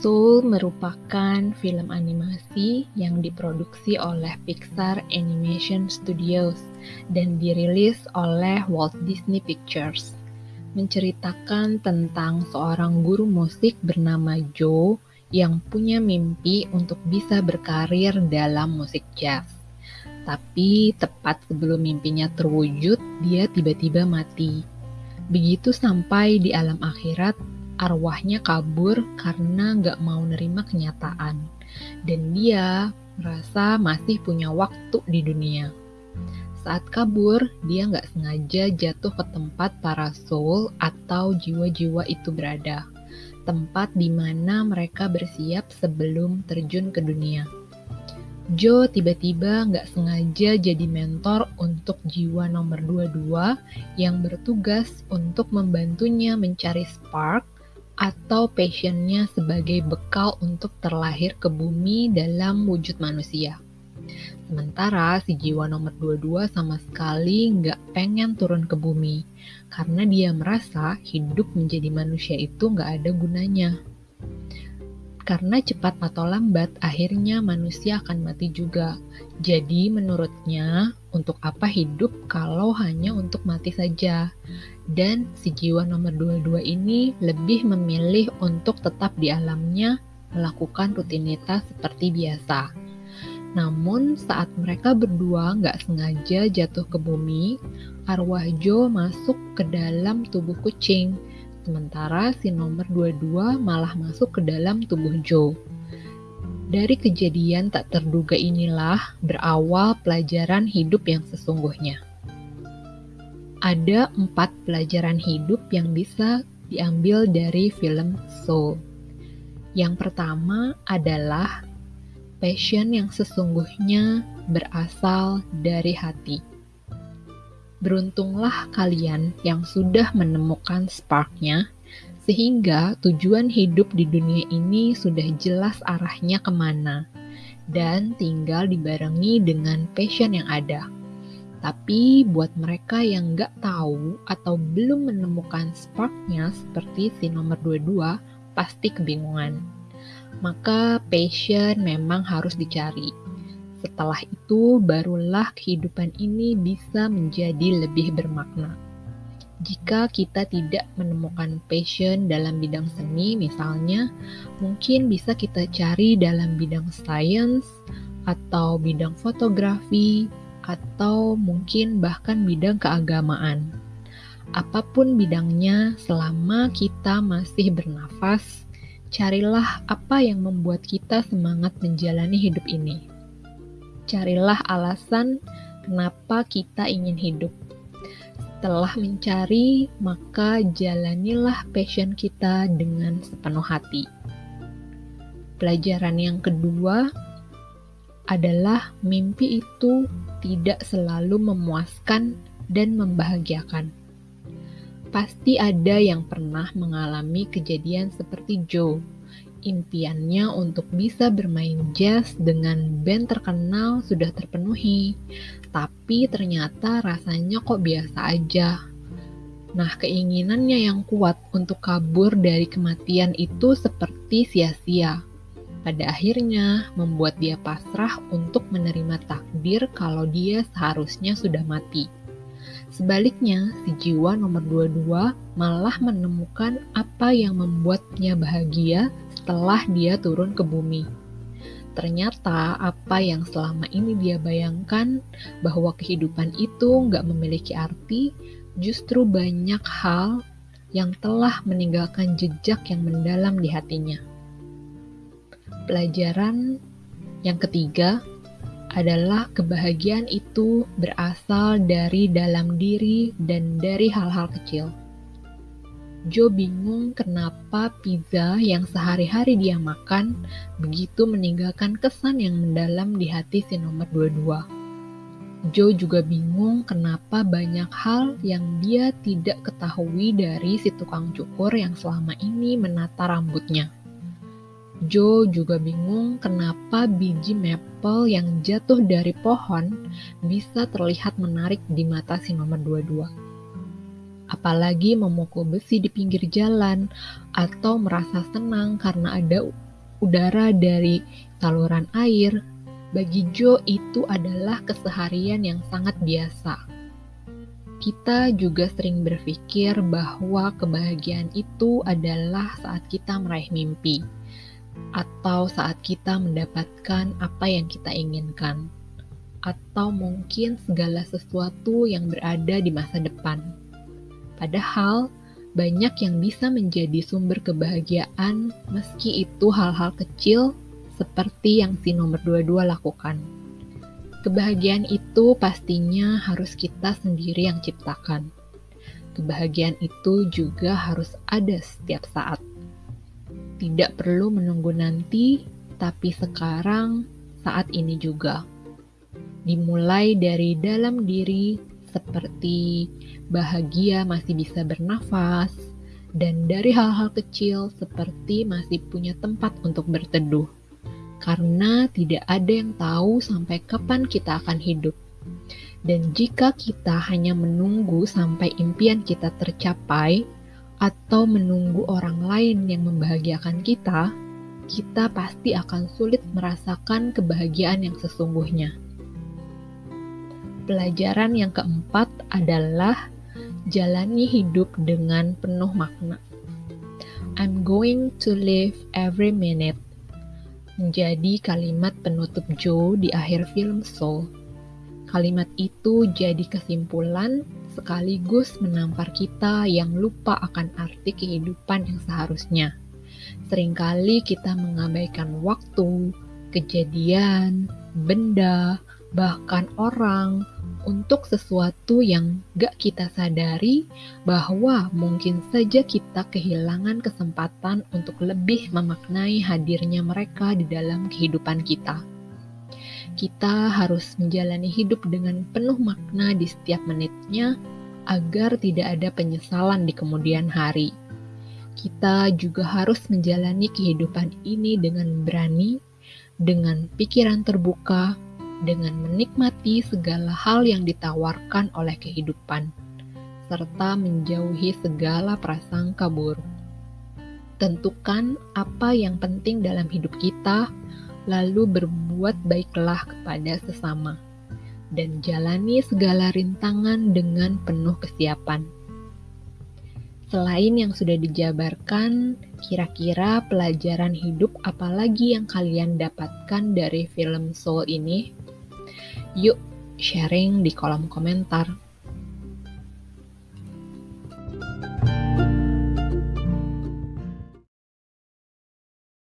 Soul merupakan film animasi yang diproduksi oleh Pixar Animation Studios dan dirilis oleh Walt Disney Pictures. Menceritakan tentang seorang guru musik bernama Joe yang punya mimpi untuk bisa berkarir dalam musik jazz. Tapi tepat sebelum mimpinya terwujud, dia tiba-tiba mati. Begitu sampai di alam akhirat, arwahnya kabur karena nggak mau nerima kenyataan. Dan dia merasa masih punya waktu di dunia. Saat kabur, dia nggak sengaja jatuh ke tempat para soul atau jiwa-jiwa itu berada. Tempat di mana mereka bersiap sebelum terjun ke dunia. Joe tiba-tiba nggak sengaja jadi mentor untuk jiwa nomor 22 yang bertugas untuk membantunya mencari spark atau passionnya sebagai bekal untuk terlahir ke bumi dalam wujud manusia. Sementara si jiwa nomor 22 sama sekali nggak pengen turun ke bumi, karena dia merasa hidup menjadi manusia itu nggak ada gunanya. Karena cepat atau lambat, akhirnya manusia akan mati juga. Jadi menurutnya, untuk apa hidup kalau hanya untuk mati saja? Dan si jiwa nomor 22 ini lebih memilih untuk tetap di alamnya melakukan rutinitas seperti biasa. Namun saat mereka berdua nggak sengaja jatuh ke bumi, arwah Joe masuk ke dalam tubuh kucing sementara si nomor 22 malah masuk ke dalam tubuh Joe. Dari kejadian tak terduga inilah berawal pelajaran hidup yang sesungguhnya. Ada empat pelajaran hidup yang bisa diambil dari film Soul. Yang pertama adalah passion yang sesungguhnya berasal dari hati. Beruntunglah kalian yang sudah menemukan sparknya, sehingga tujuan hidup di dunia ini sudah jelas arahnya ke mana, dan tinggal dibarengi dengan passion yang ada. Tapi buat mereka yang nggak tahu atau belum menemukan sparknya seperti si nomor 22, pasti kebingungan. Maka passion memang harus dicari setelah itu, barulah kehidupan ini bisa menjadi lebih bermakna. Jika kita tidak menemukan passion dalam bidang seni, misalnya, mungkin bisa kita cari dalam bidang sains atau bidang fotografi, atau mungkin bahkan bidang keagamaan. Apa pun bidangnya, selama kita masih bernafas, carilah apa yang membuat kita semangat menjalani hidup ini carilah alasan kenapa kita ingin hidup. Setelah mencari, maka jalanilah passion kita dengan sepenuh hati. Pelajaran yang kedua adalah mimpi itu tidak selalu memuaskan dan membahagiakan. Pasti ada yang pernah mengalami kejadian seperti Joe impiannya untuk bisa bermain jazz dengan band terkenal sudah terpenuhi, tapi ternyata rasanya kok biasa aja. Nah, keinginannya yang kuat untuk kabur dari kematian itu seperti sia-sia. Pada akhirnya, membuat dia pasrah untuk menerima takdir kalau dia seharusnya sudah mati. Sebaliknya, si jiwa nomor 22 malah menemukan apa yang membuatnya bahagia setelah dia turun ke bumi. Ternyata apa yang selama ini dia bayangkan bahwa kehidupan itu nggak memiliki arti, justru banyak hal yang telah meninggalkan jejak yang mendalam di hatinya. Pelajaran yang ketiga adalah kebahagiaan itu berasal dari dalam diri dan dari hal-hal kecil. Joe bingung kenapa pizza yang sehari-hari dia makan begitu meninggalkan kesan yang mendalam di hati si nomor 22. Joe juga bingung kenapa banyak hal yang dia tidak ketahui dari si tukang cukur yang selama ini menata rambutnya. Joe juga bingung kenapa biji maple yang jatuh dari pohon bisa terlihat menarik di mata si nomor 22 apalagi memukul besi di pinggir jalan, atau merasa senang karena ada udara dari saluran air, bagi Joe itu adalah keseharian yang sangat biasa. Kita juga sering berpikir bahwa kebahagiaan itu adalah saat kita meraih mimpi, atau saat kita mendapatkan apa yang kita inginkan, atau mungkin segala sesuatu yang berada di masa depan. Padahal, banyak yang bisa menjadi sumber kebahagiaan meski itu hal-hal kecil seperti yang si nomor 22 lakukan. Kebahagiaan itu pastinya harus kita sendiri yang ciptakan. Kebahagiaan itu juga harus ada setiap saat. Tidak perlu menunggu nanti, tapi sekarang, saat ini juga. Dimulai dari dalam diri, seperti bahagia masih bisa bernafas, dan dari hal-hal kecil seperti masih punya tempat untuk berteduh karena tidak ada yang tahu sampai kapan kita akan hidup. Dan jika kita hanya menunggu sampai impian kita tercapai, atau menunggu orang lain yang membahagiakan kita, kita pasti akan sulit merasakan kebahagiaan yang sesungguhnya. Pelajaran yang keempat adalah jalani hidup dengan penuh makna. I'm going to live every minute menjadi kalimat penutup Joe di akhir film Soul. Kalimat itu jadi kesimpulan sekaligus menampar kita yang lupa akan arti kehidupan yang seharusnya. Seringkali kita mengabaikan waktu, kejadian, benda, bahkan orang untuk sesuatu yang gak kita sadari bahwa mungkin saja kita kehilangan kesempatan untuk lebih memaknai hadirnya mereka di dalam kehidupan kita. Kita harus menjalani hidup dengan penuh makna di setiap menitnya agar tidak ada penyesalan di kemudian hari. Kita juga harus menjalani kehidupan ini dengan berani, dengan pikiran terbuka, dengan menikmati segala hal yang ditawarkan oleh kehidupan, serta menjauhi segala prasangka buruk. Tentukan apa yang penting dalam hidup kita, lalu berbuat baiklah kepada sesama, dan jalani segala rintangan dengan penuh kesiapan. Selain yang sudah dijabarkan, kira-kira pelajaran hidup apalagi yang kalian dapatkan dari film Soul ini? Yuk sharing di kolom komentar.